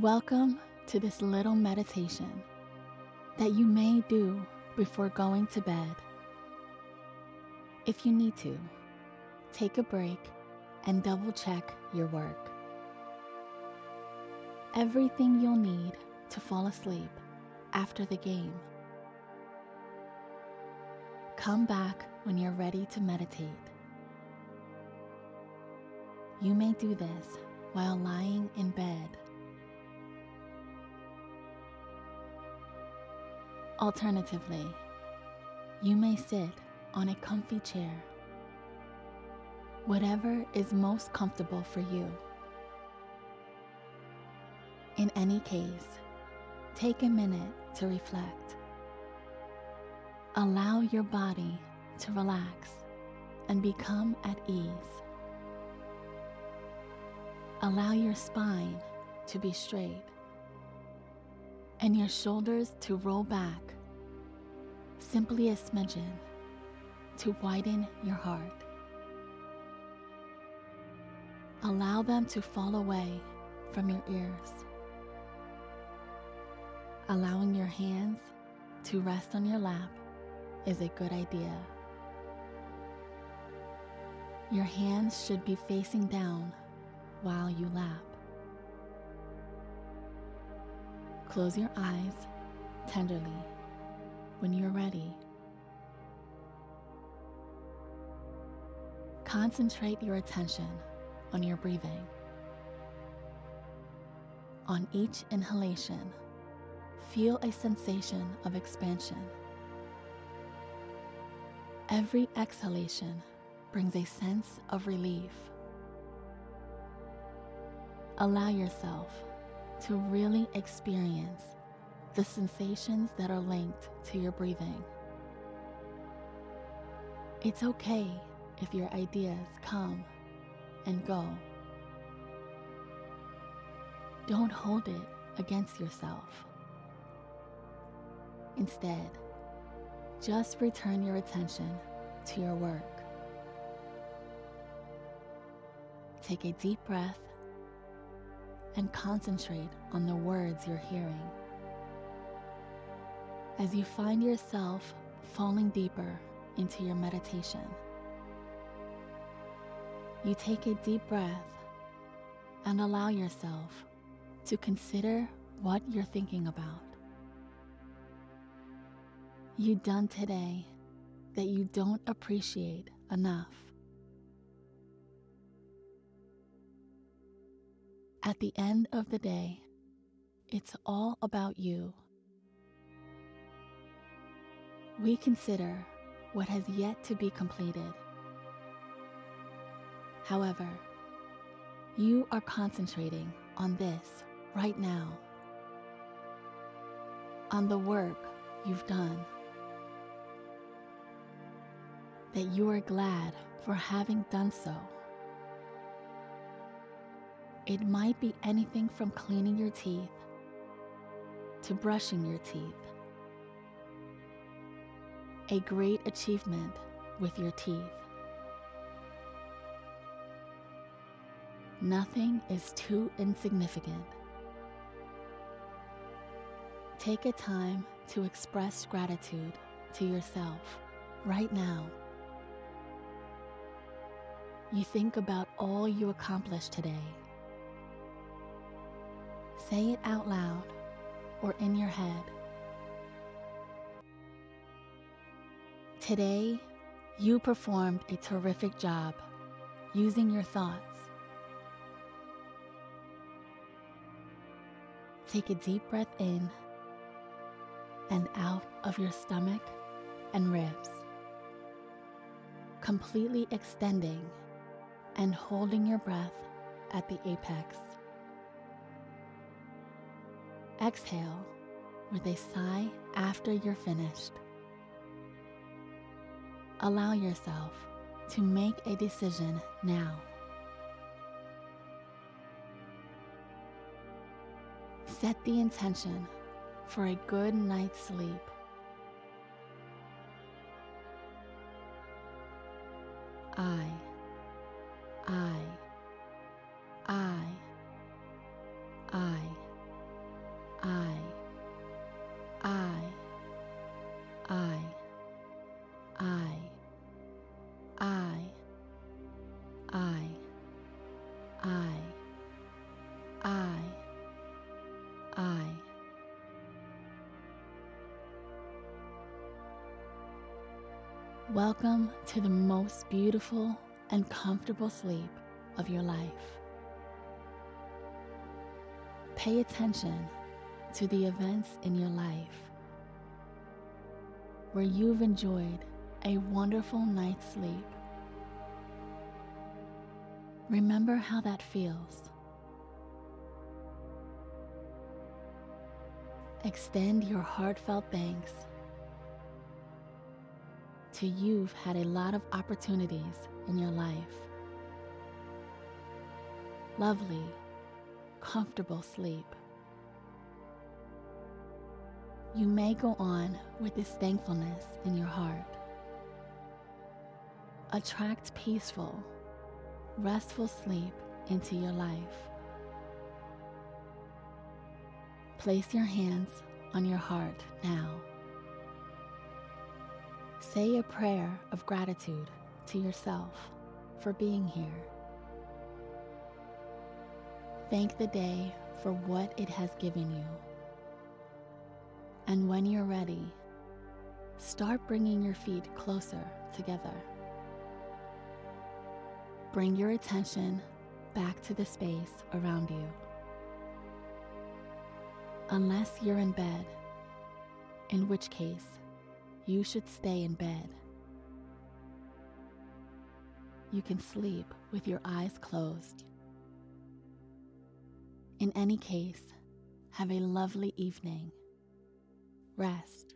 Welcome to this little meditation that you may do before going to bed. If you need to, take a break and double check your work. Everything you'll need to fall asleep after the game. Come back when you're ready to meditate. You may do this while lying in bed. Alternatively, you may sit on a comfy chair. Whatever is most comfortable for you. In any case, take a minute to reflect. Allow your body to relax and become at ease. Allow your spine to be straight and your shoulders to roll back, simply a smidgen to widen your heart. Allow them to fall away from your ears. Allowing your hands to rest on your lap is a good idea. Your hands should be facing down while you lap. Close your eyes tenderly when you're ready. Concentrate your attention on your breathing. On each inhalation, feel a sensation of expansion. Every exhalation brings a sense of relief. Allow yourself to really experience the sensations that are linked to your breathing. It's okay if your ideas come and go. Don't hold it against yourself. Instead, just return your attention to your work. Take a deep breath and concentrate on the words you're hearing. As you find yourself falling deeper into your meditation, you take a deep breath and allow yourself to consider what you're thinking about. You done today that you don't appreciate enough. At the end of the day, it's all about you. We consider what has yet to be completed. However, you are concentrating on this right now, on the work you've done, that you are glad for having done so. It might be anything from cleaning your teeth to brushing your teeth. A great achievement with your teeth. Nothing is too insignificant. Take a time to express gratitude to yourself right now. You think about all you accomplished today Say it out loud or in your head. Today, you performed a terrific job using your thoughts. Take a deep breath in and out of your stomach and ribs, completely extending and holding your breath at the apex. Exhale with a sigh after you're finished. Allow yourself to make a decision now. Set the intention for a good night's sleep. Welcome to the most beautiful and comfortable sleep of your life. Pay attention to the events in your life where you've enjoyed a wonderful night's sleep. Remember how that feels. Extend your heartfelt thanks to you've had a lot of opportunities in your life. Lovely, comfortable sleep. You may go on with this thankfulness in your heart. Attract peaceful, restful sleep into your life. Place your hands on your heart now. Say a prayer of gratitude to yourself for being here. Thank the day for what it has given you. And when you're ready, start bringing your feet closer together. Bring your attention back to the space around you. Unless you're in bed, in which case you should stay in bed. You can sleep with your eyes closed. In any case, have a lovely evening rest,